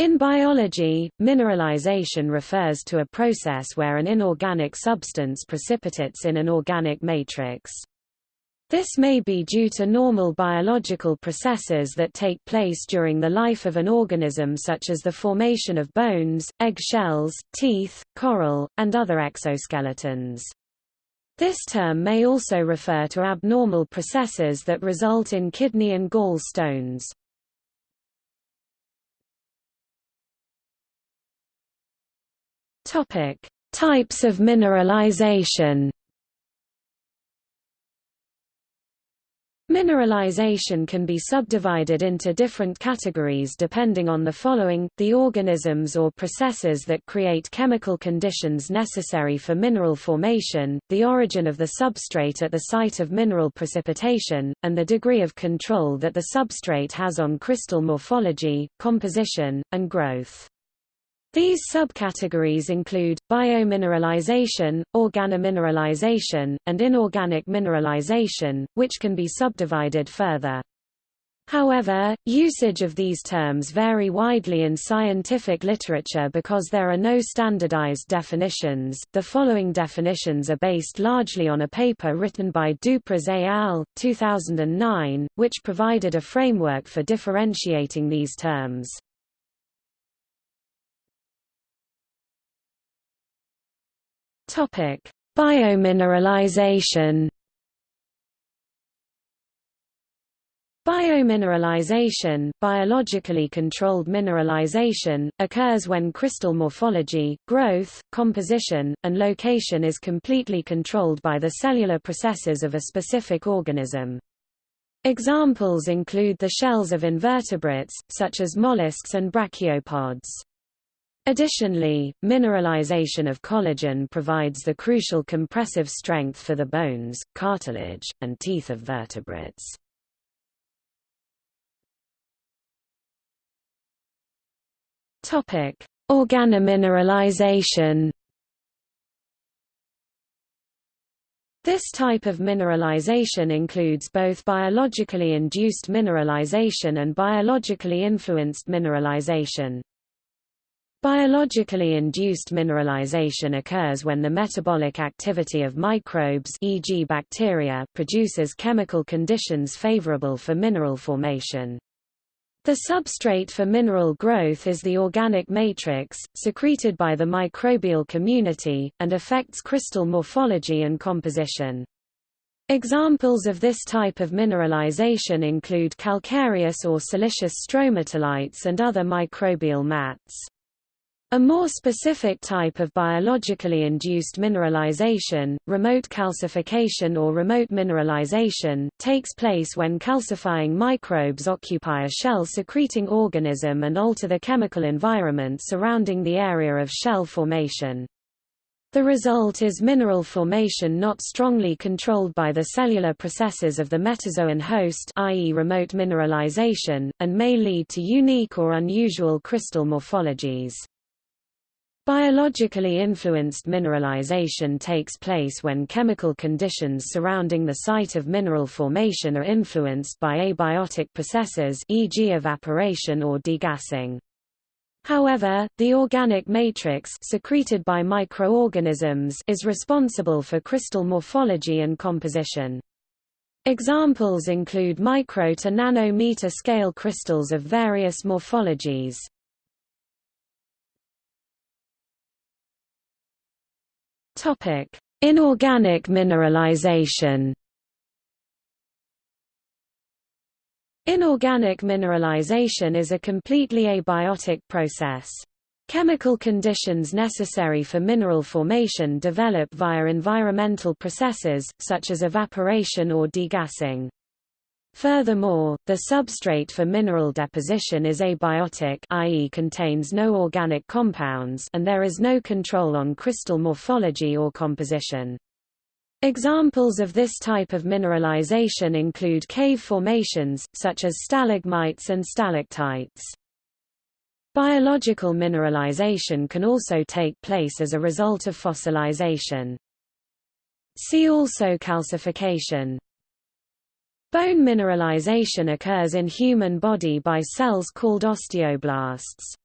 In biology, mineralization refers to a process where an inorganic substance precipitates in an organic matrix. This may be due to normal biological processes that take place during the life of an organism such as the formation of bones, egg shells, teeth, coral, and other exoskeletons. This term may also refer to abnormal processes that result in kidney and gall stones. Topic: Types of mineralization. Mineralization can be subdivided into different categories depending on the following, the organisms or processes that create chemical conditions necessary for mineral formation, the origin of the substrate at the site of mineral precipitation, and the degree of control that the substrate has on crystal morphology, composition, and growth. These subcategories include, biomineralization, organomineralization, and inorganic mineralization, which can be subdivided further. However, usage of these terms vary widely in scientific literature because there are no standardized definitions. The following definitions are based largely on a paper written by Dupraz et al. 2009, which provided a framework for differentiating these terms. Topic: Biomineralization. Biomineralization, biologically controlled mineralization, occurs when crystal morphology, growth, composition, and location is completely controlled by the cellular processes of a specific organism. Examples include the shells of invertebrates, such as mollusks and brachiopods. Additionally, mineralization of collagen provides the crucial compressive strength for the bones, cartilage, and teeth of vertebrates. Topic: Organomineralization. This type of mineralization includes both biologically induced mineralization and biologically influenced mineralization. Biologically induced mineralization occurs when the metabolic activity of microbes e.g. bacteria produces chemical conditions favorable for mineral formation. The substrate for mineral growth is the organic matrix, secreted by the microbial community, and affects crystal morphology and composition. Examples of this type of mineralization include calcareous or siliceous stromatolites and other microbial mats. A more specific type of biologically induced mineralization, remote calcification or remote mineralization, takes place when calcifying microbes occupy a shell-secreting organism and alter the chemical environment surrounding the area of shell formation. The result is mineral formation not strongly controlled by the cellular processes of the metazoan host i.e. remote mineralization, and may lead to unique or unusual crystal morphologies. Biologically influenced mineralization takes place when chemical conditions surrounding the site of mineral formation are influenced by abiotic processes e.g. evaporation or degassing. However, the organic matrix secreted by microorganisms is responsible for crystal morphology and composition. Examples include micro to nanometer scale crystals of various morphologies. Topic: Inorganic mineralization. Inorganic mineralization is a completely abiotic process. Chemical conditions necessary for mineral formation develop via environmental processes, such as evaporation or degassing. Furthermore, the substrate for mineral deposition is abiotic i.e. contains no organic compounds and there is no control on crystal morphology or composition. Examples of this type of mineralization include cave formations, such as stalagmites and stalactites. Biological mineralization can also take place as a result of fossilization. See also calcification. Bone mineralization occurs in human body by cells called osteoblasts.